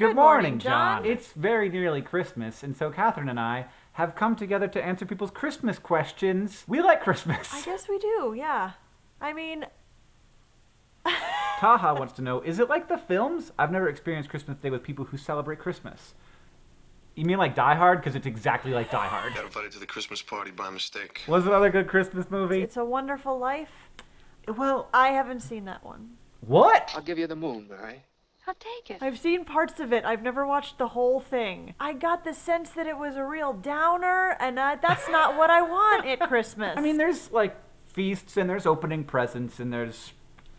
Good, morning, John. It's very nearly Christmas, and so Catherine and I have come together to answer people's Christmas questions. We like Christmas. I guess we do, yeah. I mean, Taha wants to know, is it like the films? I've never experienced Christmas Day with people who celebrate Christmas. You mean like Die Hard? Because it's exactly like Die Hard. Got invited to the Christmas party by mistake. Was another good Christmas movie? It's a Wonderful Life. Well, I haven't seen that one. what? I'll give you the moon, Mary. I'll take it. I've seen parts of it. I've never watched the whole thing. I got the sense that it was a real downer, and uh, that's not what I want at Christmas. I mean, there's like feasts and there's opening presents and there's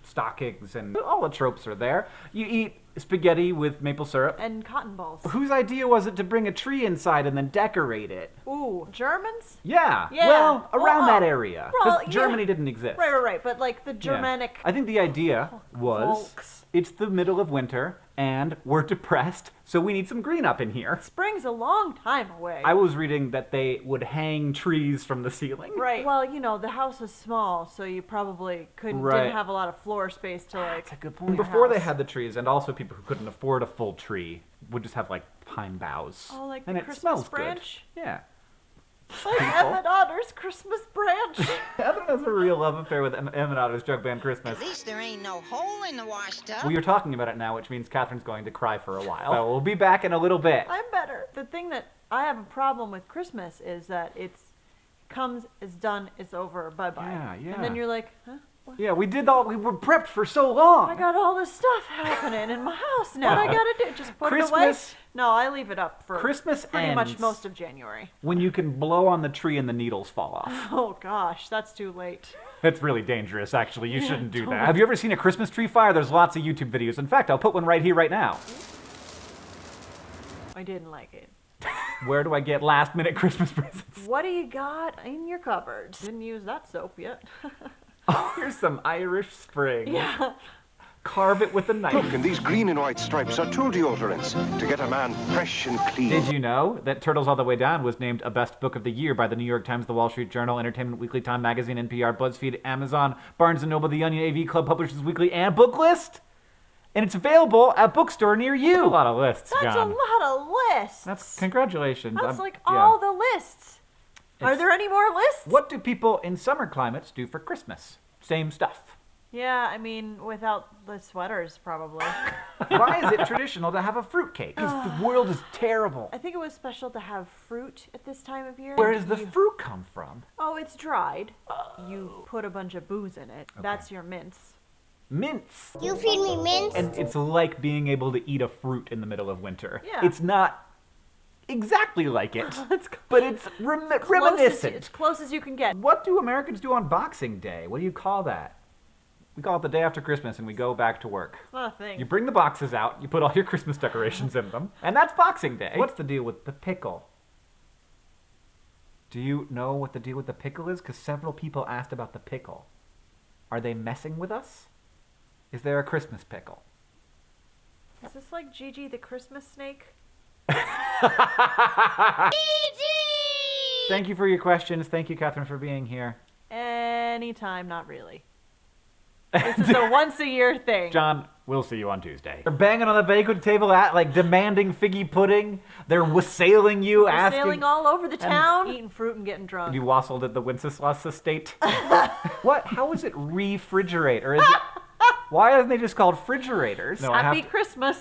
stockings and all the tropes are there. You eat spaghetti with maple syrup. and cotton balls. Whose idea was it to bring a tree inside and then decorate it? Ooh, Germans? Yeah. Yeah. Well, around uh, Well, that area. well, Because yeah. Germany didn't exist. Right, right, right. But like the Yeah. Germanic. I think the idea was Folks. it's the middle of winter and we're depressed, so we need some green up in here. Spring's a long time away. I was reading that they would hang trees from the ceiling. Right. Well, you know, the house was small, so you probably couldn't Right. didn't have a lot of floor space to ah, like. That's a good point. Before they had the trees, and also people who couldn't afford a full tree would just have like pine boughs. Oh, like and the it Christmas smells branch? good. Yeah. Like people. Emmett Otter's Christmas branch. Evan has a real love affair with Em- Emmett Otter's Jug Band Christmas. At least there ain't no hole in the washtub. We are talking about it now, which means Catherine's going to cry for a while. So we'll be back in a little bit. I'm better. The thing that I have a problem with Christmas is that it's comes, it's done, it's over, bye bye. Yeah, yeah. And then you're like, huh? Yeah, we did all. We were prepped for so long. I got all this stuff happening in my house now. What I gotta do? Just put it away? Christmas- No, I leave it up for Christmas pretty much most of January. when you can blow on the tree and the needles fall off. Oh gosh, that's too late. That's really dangerous, actually. You shouldn't do that. Have you ever seen a Christmas tree fire? There's lots of YouTube videos. In fact, I'll put one right here, right now. I didn't like it. Where do I get last minute Christmas presents? What do you got in your cupboards? Didn't use that soap yet. Oh, here's some Irish Spring. yeah. Carve it with a knife. Look, and these green and white stripes are true deodorants to get a man fresh and clean. Did you know that Turtles All the Way Down was named a best book of the year by the New York Times, the Wall Street Journal, Entertainment Weekly, Time Magazine, NPR, BuzzFeed, Amazon, Barnes & Noble, The Onion, AV Club, Publishers Weekly, and Booklist? And it's available at bookstore near you. a lot of lists, That's John. a lot of lists. That's congratulations. That's I'm- like yeah. all the lists. Are there any more lists? What do people in summer climates do for Christmas? Same stuff. Yeah, I mean, without the sweaters, probably. Why is it traditional to have a fruitcake? Because the world is terrible. I think it was special to have fruit at this time of year. Where does the You- fruit come from? Oh, it's dried. Oh. You put a bunch of booze in it. That's your mince. Mints. You feed me mints? And it's like being able to eat a fruit in the middle of winter. Yeah. It's not exactly like it, It's but it's rem- close reminiscent. as close as you can get. What do Americans do on Boxing Day? What do you call that? We call it the day after Christmas and we go back to work. It's not a thing. You bring the boxes out, you put all your Christmas decorations in them, and that's Boxing Day. What's the deal with the pickle? Do you know what the deal with the pickle is? Because several people asked about the pickle. Are they messing with us? Is there a Christmas pickle? Is this like Gigi the Christmas snake? Thank you for your questions. Thank you, Catherine, for being here. Anytime, not really. This is a once a year thing. John, we'll see you on Tuesday. They're banging on the banquet table, at like demanding figgy pudding. They're wassailing you, We're asking. sailing all over the town, eating fruit and getting drunk. You wassailed at the Wenceslas estate. what? How is it refrigerate? Or is it? Why aren't they just called refrigerators? No, I have Happy to- Christmas.